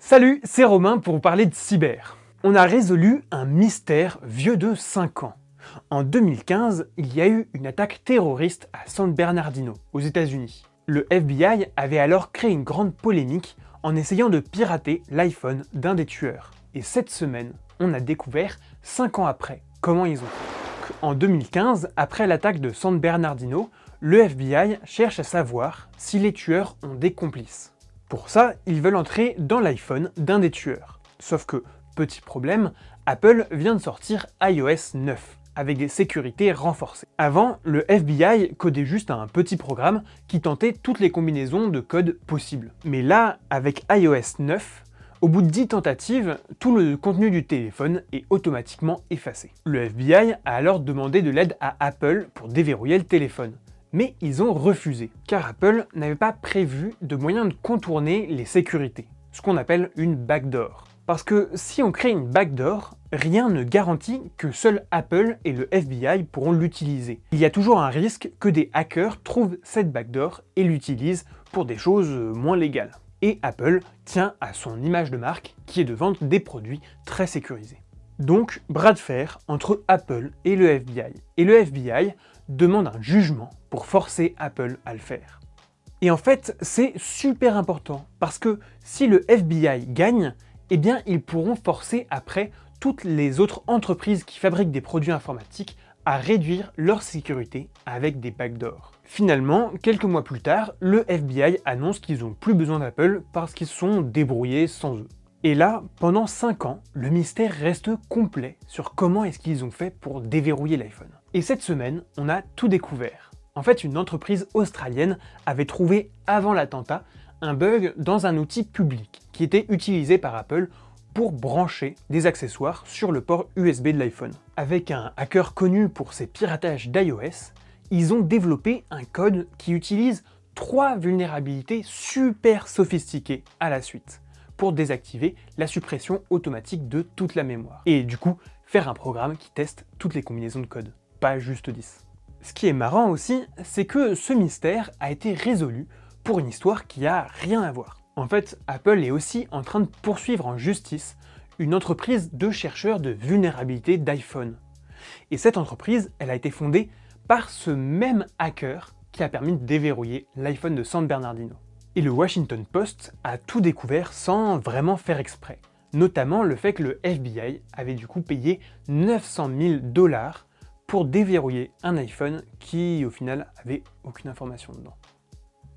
Salut, c'est Romain pour vous parler de cyber. On a résolu un mystère vieux de 5 ans. En 2015, il y a eu une attaque terroriste à San Bernardino, aux états unis Le FBI avait alors créé une grande polémique en essayant de pirater l'iPhone d'un des tueurs. Et cette semaine, on a découvert, 5 ans après, comment ils ont fait. En 2015, après l'attaque de San Bernardino, le FBI cherche à savoir si les tueurs ont des complices. Pour ça, ils veulent entrer dans l'iPhone d'un des tueurs. Sauf que, petit problème, Apple vient de sortir iOS 9, avec des sécurités renforcées. Avant, le FBI codait juste un petit programme qui tentait toutes les combinaisons de code possibles. Mais là, avec iOS 9, au bout de 10 tentatives, tout le contenu du téléphone est automatiquement effacé. Le FBI a alors demandé de l'aide à Apple pour déverrouiller le téléphone mais ils ont refusé, car Apple n'avait pas prévu de moyen de contourner les sécurités, ce qu'on appelle une backdoor. Parce que si on crée une backdoor, rien ne garantit que seul Apple et le FBI pourront l'utiliser. Il y a toujours un risque que des hackers trouvent cette backdoor et l'utilisent pour des choses moins légales. Et Apple tient à son image de marque qui est de vendre des produits très sécurisés. Donc, bras de fer entre Apple et le FBI. Et le FBI demande un jugement pour forcer Apple à le faire. Et en fait, c'est super important, parce que si le FBI gagne, eh bien ils pourront forcer après toutes les autres entreprises qui fabriquent des produits informatiques à réduire leur sécurité avec des backdoors. Finalement, quelques mois plus tard, le FBI annonce qu'ils n'ont plus besoin d'Apple parce qu'ils sont débrouillés sans eux. Et là, pendant 5 ans, le mystère reste complet sur comment est-ce qu'ils ont fait pour déverrouiller l'iPhone. Et cette semaine, on a tout découvert. En fait, une entreprise australienne avait trouvé avant l'attentat un bug dans un outil public qui était utilisé par Apple pour brancher des accessoires sur le port USB de l'iPhone. Avec un hacker connu pour ses piratages d'iOS, ils ont développé un code qui utilise trois vulnérabilités super sophistiquées à la suite pour désactiver la suppression automatique de toute la mémoire. Et du coup, faire un programme qui teste toutes les combinaisons de code, pas juste 10. Ce qui est marrant aussi, c'est que ce mystère a été résolu pour une histoire qui a rien à voir. En fait, Apple est aussi en train de poursuivre en justice une entreprise de chercheurs de vulnérabilité d'iPhone. Et cette entreprise, elle a été fondée par ce même hacker qui a permis de déverrouiller l'iPhone de San Bernardino. Et le Washington Post a tout découvert sans vraiment faire exprès. Notamment le fait que le FBI avait du coup payé 900 000 dollars pour déverrouiller un iPhone qui au final avait aucune information dedans.